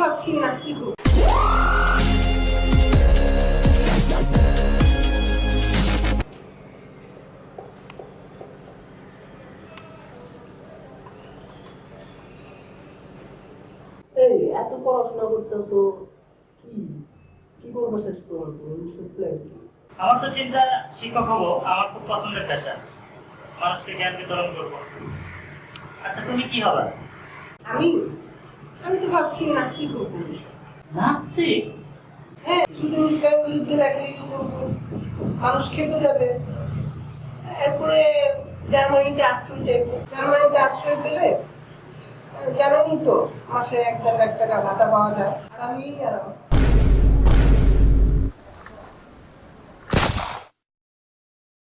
ভাবছি। এই এত পড়াশোনা করতেছো কি? কি করব শেষ পর্যন্ত ভবিষ্যৎ আমার তো চিন্তা শিক্ষক হব আমার খুব পছন্দের পেশা। মানুষকে জ্ঞান বিতরণ করব। আচ্ছা তুমি কি হবে? আমি আমি তো ভাবছি নাস্তিক হব। নাস্তিক? হ্যাঁ শুধু ইসলামের বিরুদ্ধে লেখালেখি করব মানুষ খেপে যাবে। এরপরে জার্মানিতে আশ্রয় চাইব। জার্মানিতে আশ্রয় পেলে জানেনই তো মাসে এক টাকা এক টাকা ভাতা পাওয়া যায়। আর আমি আর